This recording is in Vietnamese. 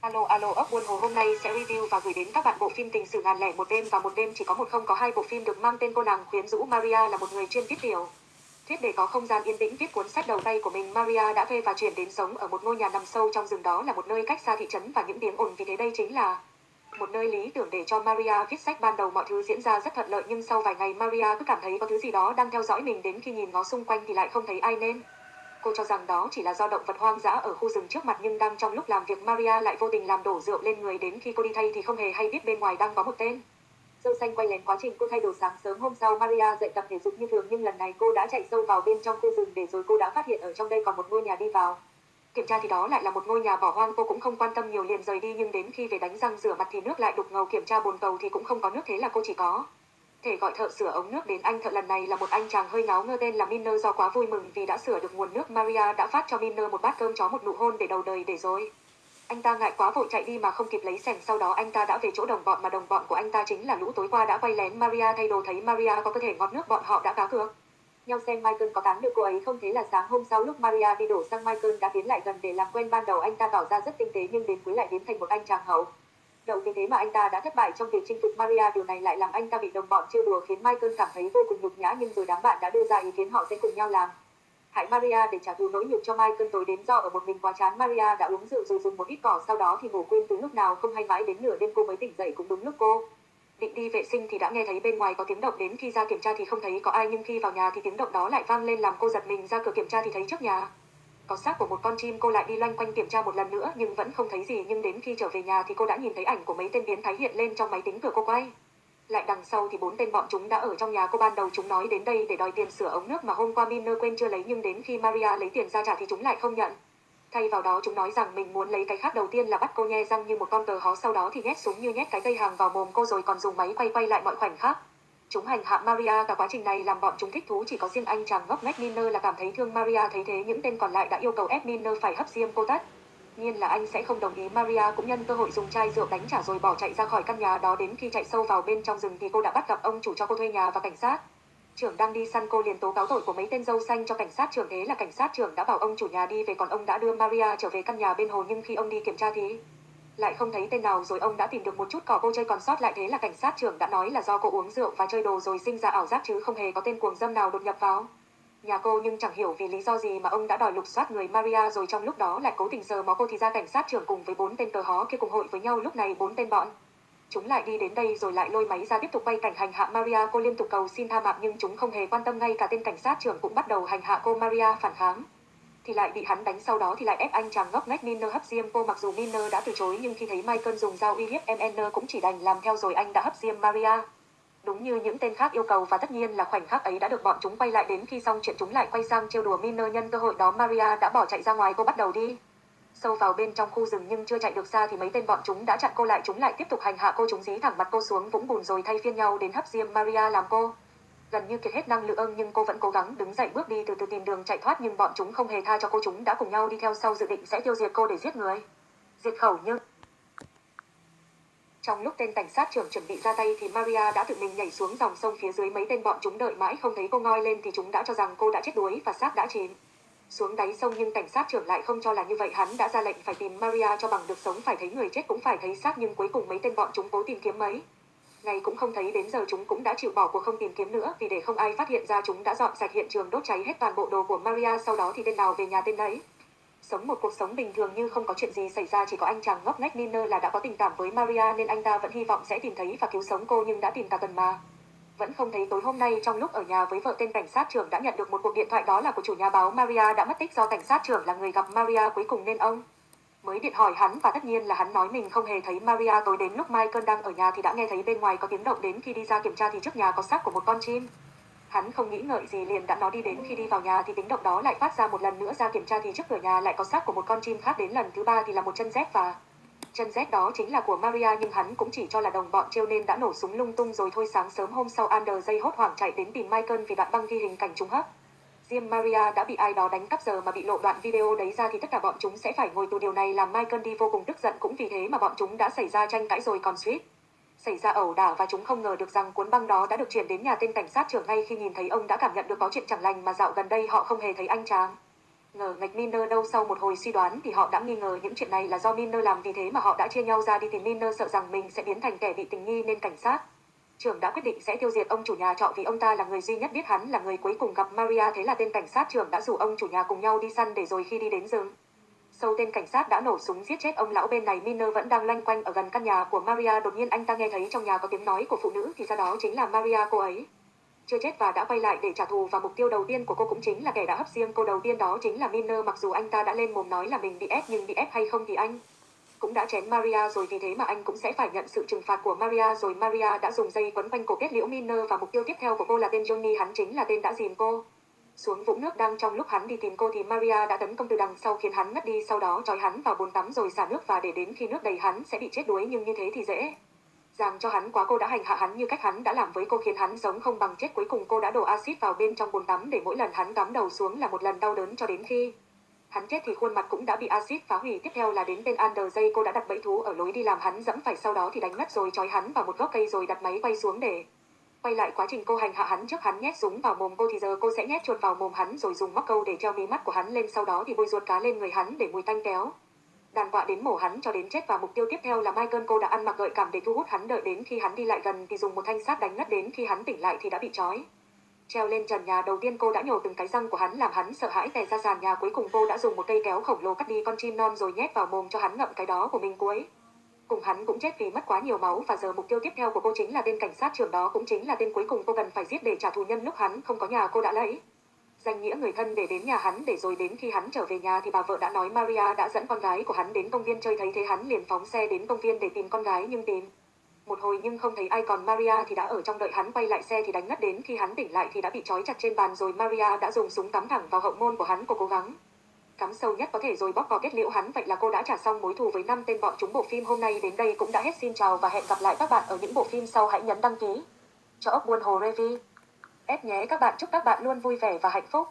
Alo alo, ốc buôn hồ hôm nay sẽ review và gửi đến các bạn bộ phim tình sử ngàn lẻ một đêm và một đêm chỉ có một không có hai bộ phim được mang tên cô nàng quyến rũ Maria là một người chuyên viết tiểu. Thuyết để có không gian yên tĩnh, viết cuốn sách đầu tay của mình, Maria đã thuê và chuyển đến sống ở một ngôi nhà nằm sâu trong rừng đó là một nơi cách xa thị trấn và những tiếng ồn vì thế đây chính là một nơi lý tưởng để cho Maria viết sách ban đầu mọi thứ diễn ra rất thuận lợi nhưng sau vài ngày, Maria cứ cảm thấy có thứ gì đó đang theo dõi mình đến khi nhìn ngó xung quanh thì lại không thấy ai nên. Cô cho rằng đó chỉ là do động vật hoang dã ở khu rừng trước mặt nhưng đang trong lúc làm việc Maria lại vô tình làm đổ rượu lên người đến khi cô đi thay thì không hề hay biết bên ngoài đang có một tên. Dâu xanh quay lén quá trình cô thay đồ sáng sớm hôm sau Maria dậy tập thể dục như thường nhưng lần này cô đã chạy sâu vào bên trong khu rừng để rồi cô đã phát hiện ở trong đây còn một ngôi nhà đi vào. Kiểm tra thì đó lại là một ngôi nhà bỏ hoang, cô cũng không quan tâm nhiều liền rời đi nhưng đến khi về đánh răng rửa mặt thì nước lại đục ngầu, kiểm tra bồn cầu thì cũng không có nước thế là cô chỉ có thể gọi thợ sửa ống nước đến anh, thợ lần này là một anh chàng hơi ngáo ngơ tên là Miner do quá vui mừng vì đã sửa được nguồn nước Maria đã phát cho Miner một bát cơm chó một nụ hôn để đầu đời để rồi. Anh ta ngại quá vội chạy đi mà không kịp lấy sẻng, sau đó anh ta đã về chỗ đồng bọn mà đồng bọn của anh ta chính là lũ tối qua đã quay lén Maria, thay đồ thấy Maria có cơ thể ngọt nước, bọn họ đã cá cược nhau xem Michael có tán được cô ấy không thế là sáng hôm sau lúc Maria đi đổ sang Michael đã tiến lại gần để làm quen ban đầu anh ta tỏ ra rất tinh tế nhưng đến cuối lại biến thành một anh chàng hậu động vì thế mà anh ta đã thất bại trong việc chinh phục Maria, điều này lại làm anh ta bị đồng bọn trêu đùa, khiến Michael cảm thấy vô cùng nhục nhã, nhưng rồi đám bạn đã đưa ra ý kiến họ sẽ cùng nhau làm. Hại Maria để trả thù nỗi nhục cho Michael tối đến do ở một mình quá chán, Maria đã uống rượu rồi dùng một ít cỏ, sau đó thì ngủ quên từ lúc nào, không hay mãi đến nửa đêm cô mới tỉnh dậy cũng đúng lúc cô định đi vệ sinh thì đã nghe thấy bên ngoài có tiếng động, đến khi ra kiểm tra thì không thấy có ai, nhưng khi vào nhà thì tiếng động đó lại vang lên làm cô giật mình, ra cửa kiểm tra thì thấy trước nhà có xác của một con chim cô lại đi loanh quanh kiểm tra một lần nữa, nhưng vẫn không thấy gì. Nhưng đến khi trở về nhà thì cô đã nhìn thấy ảnh của mấy tên biến thái hiện lên trong máy tính cửa cô quay. Lại đằng sau thì bốn tên bọn chúng đã ở trong nhà cô. Ban đầu chúng nói đến đây để đòi tiền sửa ống nước mà hôm qua Miner quên chưa lấy, nhưng đến khi Maria lấy tiền ra trả thì chúng lại không nhận. Thay vào đó chúng nói rằng mình muốn lấy cái khác đầu tiên là bắt cô nhe răng như một con cờ hó, sau đó thì nhét súng như nhét cái dây hàng vào mồm cô rồi còn dùng máy quay quay lại mọi khoảnh khắc. Chúng hành hạ Maria, cả quá trình này làm bọn chúng thích thú chỉ có riêng anh chàng ngốc nghếch Miner là cảm thấy thương Maria thấy thế, những tên còn lại đã yêu cầu ép Miner phải hấp diêm cô tắt. Nhiên là anh sẽ không đồng ý, Maria cũng nhân cơ hội dùng chai rượu đánh trả rồi bỏ chạy ra khỏi căn nhà đó, đến khi chạy sâu vào bên trong rừng thì cô đã bắt gặp ông chủ cho cô thuê nhà và cảnh sát trưởng đang đi săn cô liền tố cáo tội của mấy tên dâu xanh cho cảnh sát trưởng, thế là cảnh sát trưởng đã bảo ông chủ nhà đi về, còn ông đã đưa Maria trở về căn nhà bên hồ, nhưng khi ông đi kiểm tra thì lại không thấy tên nào rồi ông đã tìm được một chút cỏ cô chơi còn sót lại thế là cảnh sát trưởng đã nói là do cô uống rượu và chơi đồ rồi sinh ra ảo giác chứ không hề có tên cuồng dâm nào đột nhập vào nhà cô nhưng chẳng hiểu vì lý do gì mà ông đã đòi lục soát người Maria rồi trong lúc đó lại cố tình sờ mó cô thì ra cảnh sát trưởng cùng với bốn tên cờ hó kia cùng hội với nhau lúc này bốn tên bọn Chúng lại đi đến đây rồi lại lôi máy ra tiếp tục quay cảnh hành hạ Maria, cô liên tục cầu xin tha mạng nhưng chúng không hề quan tâm ngay cả tên cảnh sát trưởng cũng bắt đầu hành hạ cô Maria phản kháng. Thì lại bị hắn đánh, sau đó thì lại ép anh chàng ngốc nghếch Miner hấp diêm cô. Mặc dù Miner đã từ chối, nhưng khi thấy Michael dùng dao uy hiếp MN cũng chỉ đành làm theo rồi anh đã hấp diêm Maria. Đúng như những tên khác yêu cầu, và tất nhiên là khoảnh khắc ấy đã được bọn chúng quay lại đến khi xong chuyện chúng lại quay sang trêu đùa Miner nhân cơ hội đó Maria đã bỏ chạy ra ngoài, cô bắt đầu đi. Sâu vào bên trong khu rừng nhưng chưa chạy được xa thì mấy tên bọn chúng đã chặn cô lại, chúng lại tiếp tục hành hạ cô, chúng dí thẳng mặt cô xuống, vũng bùn rồi thay phiên nhau đến hấp diêm Maria làm cô gần như kiệt hết năng lượng, nhưng cô vẫn cố gắng đứng dậy bước đi từ từ tìm đường chạy thoát, nhưng bọn chúng không hề tha cho cô, chúng đã cùng nhau đi theo sau dự định sẽ tiêu diệt cô để giết người. Diệt khẩu nhưng trong lúc tên cảnh sát trưởng chuẩn bị ra tay thì Maria đã tự mình nhảy xuống dòng sông phía dưới mấy tên bọn chúng đợi mãi không thấy cô ngoi lên thì chúng đã cho rằng cô đã chết đuối và xác đã chìm xuống đáy sông nhưng cảnh sát trưởng lại không cho là như vậy, hắn đã ra lệnh phải tìm Maria cho bằng được sống, phải thấy người chết cũng phải thấy xác nhưng cuối cùng mấy tên bọn chúng cố tìm kiếm mấy ngày cũng không thấy đến giờ chúng cũng đã chịu bỏ cuộc không tìm kiếm nữa, vì để không ai phát hiện ra chúng đã dọn sạch hiện trường, đốt cháy hết toàn bộ đồ của Maria, sau đó thì tên nào về nhà tên đấy sống một cuộc sống bình thường như không có chuyện gì xảy ra, chỉ có anh chàng ngốc nghếch Niner là đã có tình cảm với Maria, nên anh ta vẫn hy vọng sẽ tìm thấy và cứu sống cô, nhưng đã tìm cả tuần mà. Vẫn không thấy tối hôm nay, trong lúc ở nhà với vợ tên cảnh sát trưởng đã nhận được một cuộc điện thoại, đó là của chủ nhà báo Maria đã mất tích do cảnh sát trưởng là người gặp Maria cuối cùng, nên ông mới điện hỏi hắn và tất nhiên là hắn nói mình không hề thấy Maria tối đến lúc Michael đang ở nhà thì đã nghe thấy bên ngoài có tiếng động đến khi đi ra kiểm tra thì trước nhà có xác của một con chim. Hắn không nghĩ ngợi gì liền đã nó đi đến khi đi vào nhà thì tiếng động đó lại phát ra một lần nữa ra kiểm tra thì trước cửa nhà lại có xác của một con chim khác đến lần thứ ba thì là một chân dép và Chân rét đó chính là của Maria nhưng hắn cũng chỉ cho là đồng bọn trêu nên đã nổ súng lung tung rồi thôi sáng sớm hôm sau Ander dây hốt hoảng chạy đến tìm Michael vì đoạn băng ghi hình cảnh trùng hấp. Riêng Maria đã bị ai đó đánh cắp giờ mà bị lộ đoạn video đấy ra thì tất cả bọn chúng sẽ phải ngồi tù điều này làm Michael đi vô cùng tức giận, cũng vì thế mà bọn chúng đã xảy ra tranh cãi rồi còn suýt. Xảy ra ẩu đả và chúng không ngờ được rằng cuốn băng đó đã được chuyển đến nhà tên cảnh sát trưởng ngay khi nhìn thấy ông đã cảm nhận được có chuyện chẳng lành mà dạo gần đây họ không hề thấy anh chàng. Ngờ ngạch Miner đâu sau một hồi suy đoán thì họ đã nghi ngờ những chuyện này là do Miner làm vì thế mà họ đã chia nhau ra đi tìm Miner sợ rằng mình sẽ biến thành kẻ bị tình nghi nên cảnh sát. Trưởng đã quyết định sẽ tiêu diệt ông chủ nhà trọ vì ông ta là người duy nhất biết hắn là người cuối cùng gặp Maria, thế là tên cảnh sát trưởng đã rủ ông chủ nhà cùng nhau đi săn để rồi khi đi đến rừng. Sâu tên cảnh sát đã nổ súng giết chết ông lão bên này, Miner vẫn đang loanh quanh ở gần căn nhà của Maria. Đột nhiên anh ta nghe thấy trong nhà có tiếng nói của phụ nữ, thì ra đó chính là Maria cô ấy. Chưa chết và đã quay lại để trả thù và mục tiêu đầu tiên của cô cũng chính là kẻ đã hấp riêng cô đầu tiên đó chính là Miner. Mặc dù anh ta đã lên mồm nói là mình bị ép, nhưng bị ép hay không thì anh cũng đã chém Maria rồi, vì thế mà anh cũng sẽ phải nhận sự trừng phạt của Maria rồi Maria đã dùng dây quấn quanh cổ kết liễu Miner và mục tiêu tiếp theo của cô là tên Johnny, hắn chính là tên đã dìm cô. Xuống vũng nước đang trong lúc hắn đi tìm cô thì Maria đã tấn công từ đằng sau khiến hắn ngất đi, sau đó trói hắn vào bồn tắm rồi xả nước và để đến khi nước đầy hắn sẽ bị chết đuối, nhưng như thế thì dễ dàng cho hắn quá cô đã hành hạ hắn như cách hắn đã làm với cô, khiến hắn giống không bằng chết cuối cùng cô đã đổ axit vào bên trong bồn tắm để mỗi lần hắn cắm đầu xuống là một lần đau đớn cho đến khi hắn chết thì khuôn mặt cũng đã bị axit phá hủy tiếp theo là đến bên Ander dây cô đã đặt bẫy thú ở lối đi làm hắn dẫm phải, sau đó thì đánh ngất rồi trói hắn vào một gốc cây rồi đặt máy quay xuống để quay lại quá trình cô hành hạ hắn trước hắn nhét súng vào mồm cô thì giờ cô sẽ nhét chuột vào mồm hắn rồi dùng móc câu để treo mí mắt của hắn lên, sau đó thì bôi ruột cá lên người hắn để mùi tanh kéo đàn quạ đến mổ hắn cho đến chết và mục tiêu tiếp theo là Michael, cô đã ăn mặc gợi cảm để thu hút hắn đợi đến khi hắn đi lại gần thì dùng một thanh sắt đánh ngất đến khi hắn tỉnh lại thì đã bị trói. Treo lên trần nhà đầu tiên cô đã nhổ từng cái răng của hắn làm hắn sợ hãi tè ra sàn nhà cuối cùng cô đã dùng một cây kéo khổng lồ cắt đi con chim non rồi nhét vào mồm cho hắn ngậm cái đó của mình cuối. Cùng hắn cũng chết vì mất quá nhiều máu và giờ mục tiêu tiếp theo của cô chính là tên cảnh sát trưởng đó, cũng chính là tên cuối cùng cô cần phải giết để trả thù nhân lúc hắn không có nhà cô đã lấy danh nghĩa người thân để đến nhà hắn để rồi đến khi hắn trở về nhà thì bà vợ đã nói Maria đã dẫn con gái của hắn đến công viên chơi thấy thế hắn liền phóng xe đến công viên để tìm con gái nhưng tìm một hồi nhưng không thấy ai còn. Maria thì đã ở trong đợi hắn quay lại xe thì đánh ngất đến. Khi hắn tỉnh lại thì đã bị trói chặt trên bàn rồi Maria đã dùng súng cắm thẳng vào hậu môn của hắn cô cố gắng. Cắm sâu nhất có thể rồi bóc vào kết liễu hắn. Vậy là cô đã trả xong mối thù với năm tên bọn chúng bộ phim hôm nay. Đến đây cũng đã hết. Xin chào và hẹn gặp lại các bạn ở những bộ phim sau. Hãy nhấn đăng ký cho ốc buôn hồ Revi ép nhé các bạn. Chúc các bạn luôn vui vẻ và hạnh phúc.